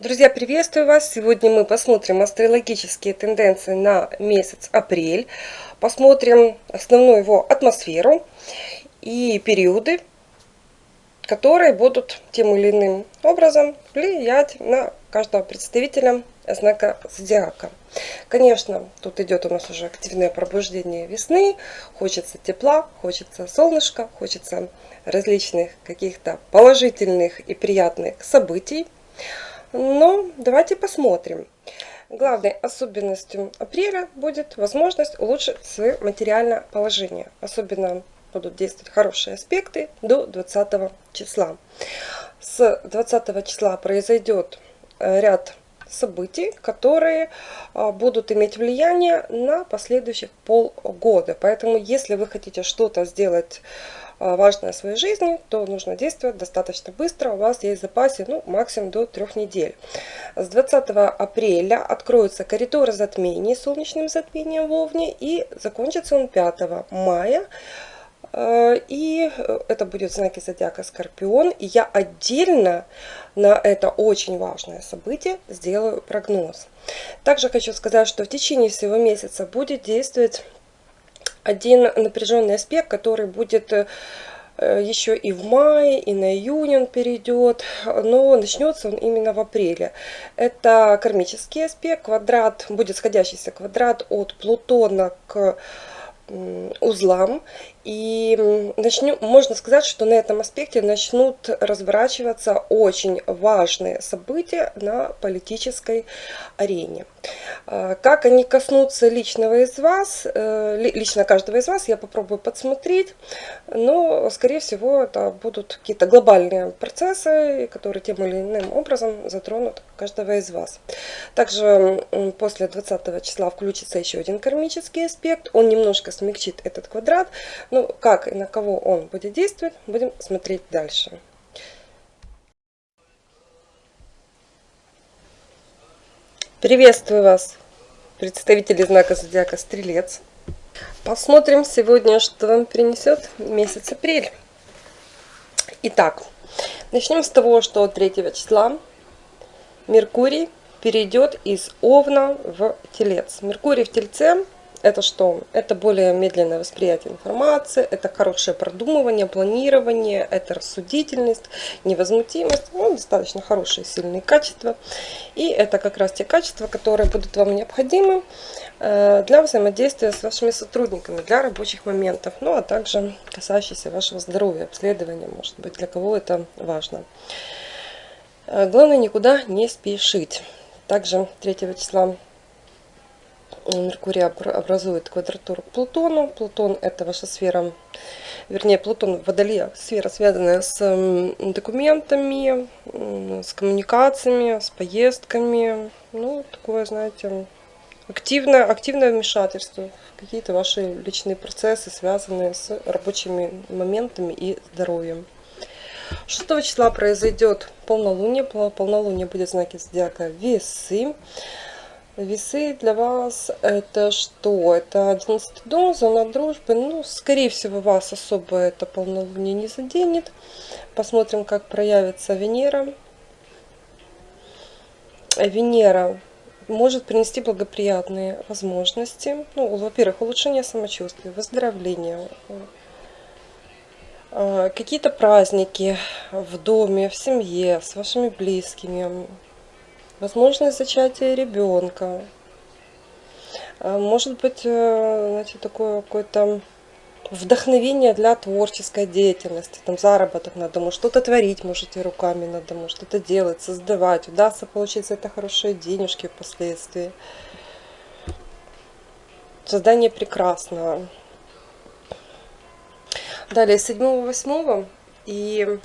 Друзья, приветствую вас! Сегодня мы посмотрим астрологические тенденции на месяц апрель. Посмотрим основную его атмосферу и периоды, которые будут тем или иным образом влиять на каждого представителя знака зодиака. Конечно, тут идет у нас уже активное пробуждение весны. Хочется тепла, хочется солнышка, хочется различных каких-то положительных и приятных событий. Но давайте посмотрим. Главной особенностью апреля будет возможность улучшить свое материальное положение. Особенно будут действовать хорошие аспекты до 20 числа. С 20 числа произойдет э, ряд событий, которые а, будут иметь влияние на последующих полгода. Поэтому, если вы хотите что-то сделать важное в своей жизни, то нужно действовать достаточно быстро. У вас есть в запасе ну, максимум до трех недель. С 20 апреля откроются коридоры затмений солнечным затмением в Овне и закончится он 5 мая. А, и это будет знаки зодиака Скорпион. И я отдельно на это очень важное событие сделаю прогноз. Также хочу сказать, что в течение всего месяца будет действовать один напряженный аспект, который будет э, еще и в мае, и на июнь он перейдет, но начнется он именно в апреле. Это кармический аспект, квадрат, будет сходящийся квадрат от Плутона к узлам. И начнем, можно сказать, что на этом аспекте начнут разворачиваться очень важные события на политической арене. А, как они коснутся личного из вас, э, лично каждого из вас, я попробую подсмотреть, но, скорее всего, это будут какие-то глобальные процессы, которые тем или иным образом затронут каждого из вас. Также после 20 числа включится еще один кармический аспект, он немножко смягчит этот квадрат, ну, как и на кого он будет действовать, будем смотреть дальше. Приветствую вас, представители знака зодиака Стрелец. Посмотрим сегодня, что вам принесет месяц апрель. Итак, начнем с того, что 3 числа Меркурий перейдет из Овна в Телец. Меркурий в Тельце это что? Это более медленное восприятие информации, это хорошее продумывание, планирование, это рассудительность, невозмутимость, ну, достаточно хорошие, сильные качества. И это как раз те качества, которые будут вам необходимы э, для взаимодействия с вашими сотрудниками, для рабочих моментов, ну а также касающиеся вашего здоровья, обследования, может быть, для кого это важно. Э, главное никуда не спешить. Также 3 числа Меркурий образует квадратуру к Плутону. Плутон это ваша сфера, вернее Плутон в Водолее, сфера связанная с документами, с коммуникациями, с поездками. Ну, такое, знаете, активное, активное вмешательство в какие-то ваши личные процессы, связанные с рабочими моментами и здоровьем. 6 числа произойдет полнолуние. Полнолуние будет в знаке зодиака Весы. Весы для вас это что? Это 11 дом, зона дружбы. Ну, скорее всего, вас особо это полнолуние не заденет. Посмотрим, как проявится Венера. Венера может принести благоприятные возможности. Ну, во-первых, улучшение самочувствия, выздоровление, а, какие-то праздники в доме, в семье, с вашими близкими, возможность зачатия ребенка. А, может быть, э, знаете, такое какое-то вдохновение для творческой деятельности, там заработок на дому, что-то творить можете руками на дому, что-то делать, создавать, удастся получить за это хорошие денежки впоследствии. Создание прекрасного. Далее, 7-8 и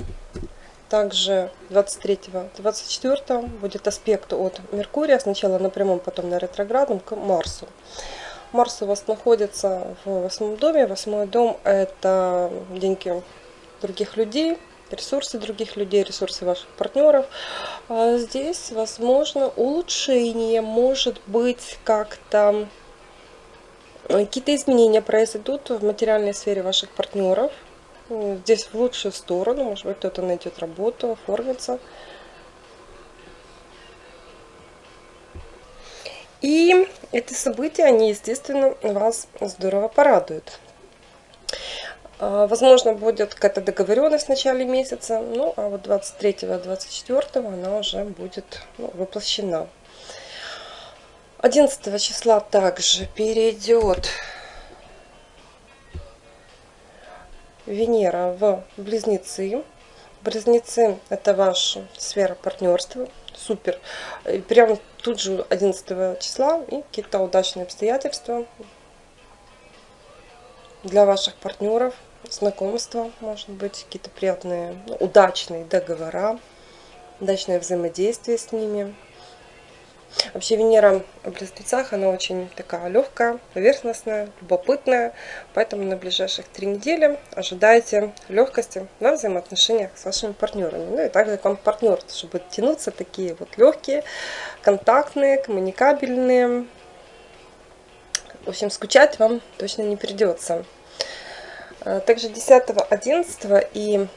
также 23-24 будет аспект от Меркурия, сначала на прямом, потом на ретроградном, к Марсу. Марс у вас находится в восьмом доме. Восьмой дом – это деньги других людей, ресурсы других людей, ресурсы ваших партнеров. А здесь, возможно, улучшение, может быть, как-то какие-то изменения произойдут в материальной сфере ваших партнеров – Здесь в лучшую сторону, может быть, кто-то найдет работу, оформится. И эти события, они, естественно, вас здорово порадуют. А, возможно, будет какая-то договоренность в начале месяца, ну, а вот 23-24 она уже будет ну, воплощена. 11 числа также перейдет Венера в Близнецы. Близнецы – это ваша сфера партнерства. Супер. И прямо тут же 11 числа и какие-то удачные обстоятельства для ваших партнеров, знакомства, может быть, какие-то приятные, удачные договора, удачное взаимодействие с ними. Вообще Венера в Близнецах, она очень такая легкая, поверхностная, любопытная. Поэтому на ближайших три недели ожидайте легкости на взаимоотношениях с вашими партнерами. Ну и также к вам партнер, чтобы тянуться такие вот легкие, контактные, коммуникабельные. В общем, скучать вам точно не придется. А, также 10, 11 и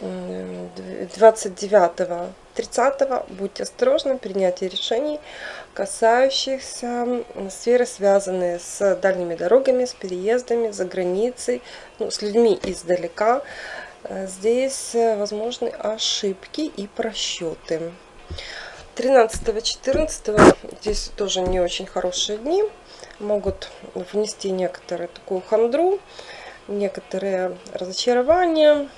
29 30 будьте осторожны в принятии решений, касающихся сферы, связанные с дальними дорогами, с переездами, за границей, ну, с людьми издалека. Э, здесь э, возможны ошибки и просчеты. 13-14 здесь тоже не очень хорошие дни. Могут внести некоторую такую хандру, некоторые разочарования,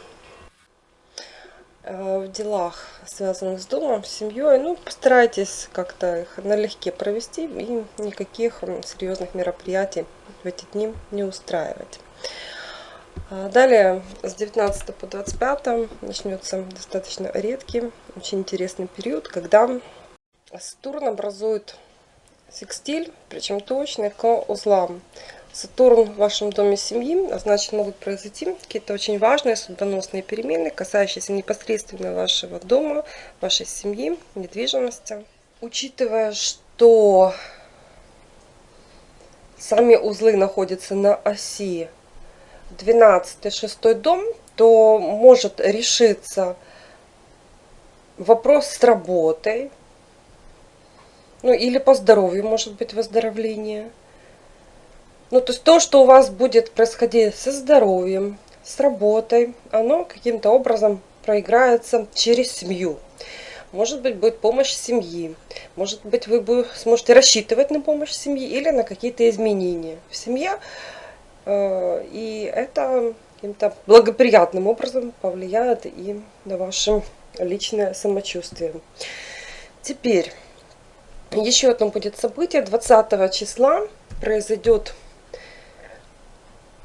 в делах, связанных с домом, с семьей. Ну, постарайтесь как-то их налегке провести и никаких серьезных мероприятий в эти дни не устраивать. А далее с 19 по 25 начнется достаточно редкий, очень интересный период, когда Сатурн образует секстиль, причем точный, к узлам. Сатурн в вашем доме семьи, а значит могут произойти какие-то очень важные судьбоносные перемены, касающиеся непосредственно вашего дома, вашей семьи, недвижимости. Учитывая, что сами узлы находятся на оси 12 6 дом, то может решиться вопрос с работой, ну или по здоровью может быть выздоровление. Ну, то есть то, что у вас будет происходить со здоровьем, с работой, оно каким-то образом проиграется через семью. Может быть, будет помощь семьи. Может быть, вы сможете рассчитывать на помощь семьи или на какие-то изменения в семье. Э, и это каким-то благоприятным образом повлияет и на ваше личное самочувствие. Теперь, еще одно будет событие. 20 числа произойдет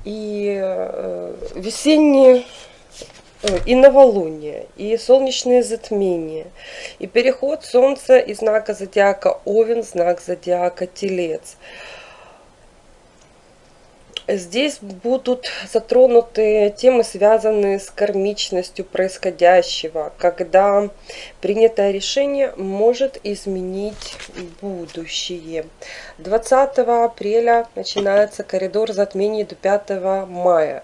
и э, весенние э, и новолуние, и солнечные затмения, и переход Солнца из знака зодиака Овен знак зодиака Телец – Здесь будут затронуты темы, связанные с кармичностью происходящего, когда принятое решение может изменить будущее. 20 апреля начинается коридор затмений до 5 мая.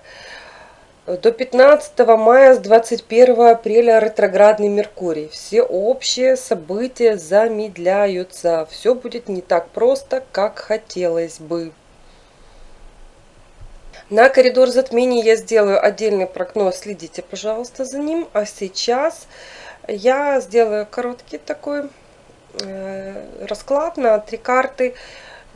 До 15 мая с 21 апреля ретроградный Меркурий. Все общие события замедляются. Все будет не так просто, как хотелось бы. На коридор затмений я сделаю отдельный прогноз, следите, пожалуйста, за ним. А сейчас я сделаю короткий такой э, расклад на три карты,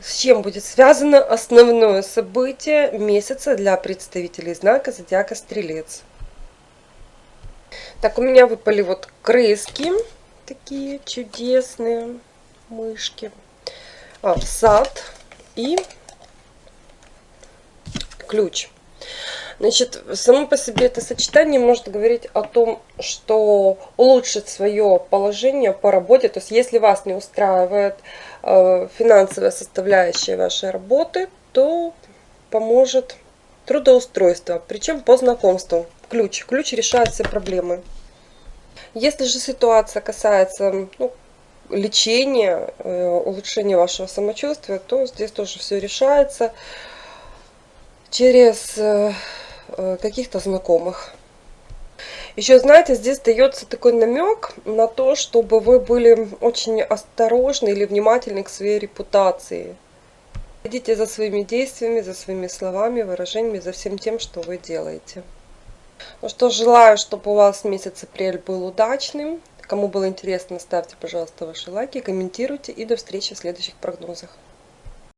с чем будет связано основное событие месяца для представителей знака Зодиака Стрелец. Так, у меня выпали вот крыски, такие чудесные мышки, а, сад и ключ. Значит, само по себе это сочетание может говорить о том, что улучшит свое положение по работе. То есть, если вас не устраивает э, финансовая составляющая вашей работы, то поможет трудоустройство, причем по знакомству. Ключ. Ключ решает все проблемы. Если же ситуация касается ну, лечения, э, улучшения вашего самочувствия, то здесь тоже все решается э, каких-то знакомых. Еще, знаете, здесь дается такой намек на то, чтобы вы были очень осторожны или внимательны к своей репутации. Следите за своими действиями, за своими словами, выражениями, за всем тем, что вы делаете. Ну что, желаю, чтобы у вас месяц апрель был удачным. Кому было интересно, ставьте, пожалуйста, ваши лайки, комментируйте и до встречи в следующих прогнозах.